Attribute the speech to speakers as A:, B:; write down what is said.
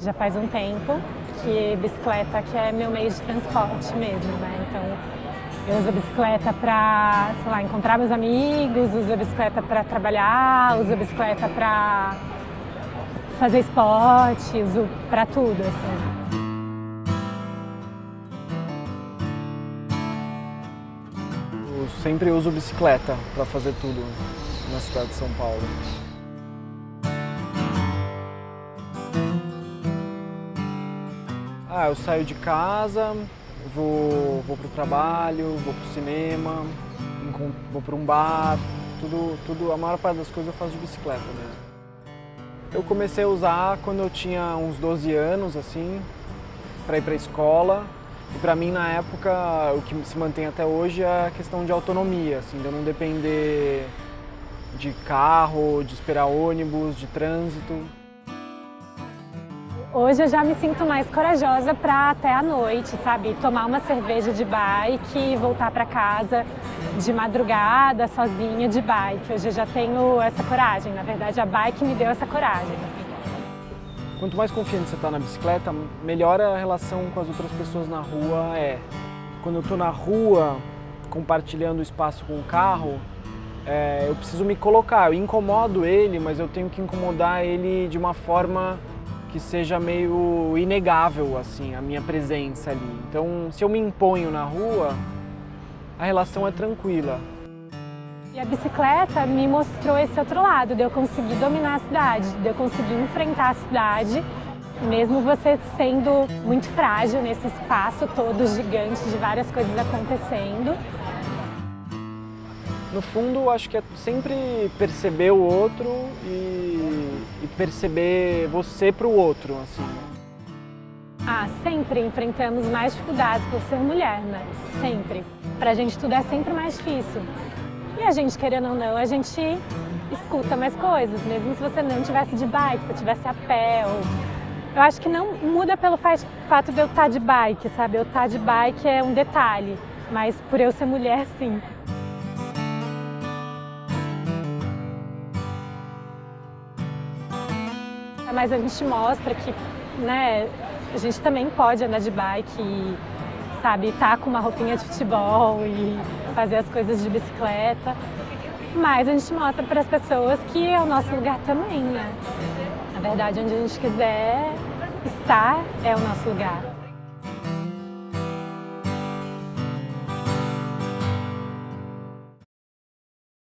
A: Já faz um tempo que bicicleta que é meu meio de transporte mesmo, né? Então eu uso a bicicleta para, sei lá, encontrar meus amigos, uso a bicicleta para trabalhar, uso a bicicleta para fazer esporte, uso para tudo, assim.
B: Eu sempre uso bicicleta para fazer tudo na cidade de São Paulo. Ah, eu saio de casa, vou, vou para o trabalho, vou para o cinema, vou para um bar, tudo, tudo, a maior parte das coisas eu faço de bicicleta mesmo. Eu comecei a usar quando eu tinha uns 12 anos, assim, para ir para a escola. E para mim, na época, o que se mantém até hoje é a questão de autonomia, assim, de eu não depender de carro, de esperar ônibus, de trânsito.
A: Hoje eu já me sinto mais corajosa para até à noite, sabe? Tomar uma cerveja de bike e voltar para casa de madrugada, sozinha, de bike. Hoje eu já tenho essa coragem. Na verdade, a bike me deu essa coragem.
B: Quanto mais confiante você está na bicicleta, melhor a relação com as outras pessoas na rua é. Quando eu estou na rua, compartilhando o espaço com o carro, é, eu preciso me colocar. Eu incomodo ele, mas eu tenho que incomodar ele de uma forma que seja meio inegável, assim, a minha presença ali. Então, se eu me imponho na rua, a relação é tranquila.
A: E a bicicleta me mostrou esse outro lado, de eu conseguir dominar a cidade, de eu conseguir enfrentar a cidade, mesmo você sendo muito frágil nesse espaço todo gigante de várias coisas acontecendo.
B: No fundo, acho que é sempre perceber o outro e, e perceber você para o outro, assim.
A: Ah, sempre enfrentamos mais dificuldades por ser mulher, né? Sempre. Pra gente tudo é sempre mais difícil. E a gente, querendo ou não, a gente escuta mais coisas, mesmo se você não tivesse de bike, se tivesse a pé. Ou... Eu acho que não muda pelo fato de eu estar de bike, sabe? Eu estar de bike é um detalhe, mas por eu ser mulher, sim. Mas a gente mostra que né, a gente também pode andar de bike e, sabe, estar tá com uma roupinha de futebol e fazer as coisas de bicicleta. Mas a gente mostra para as pessoas que é o nosso lugar também, né? Na verdade, onde a gente quiser estar é o nosso lugar.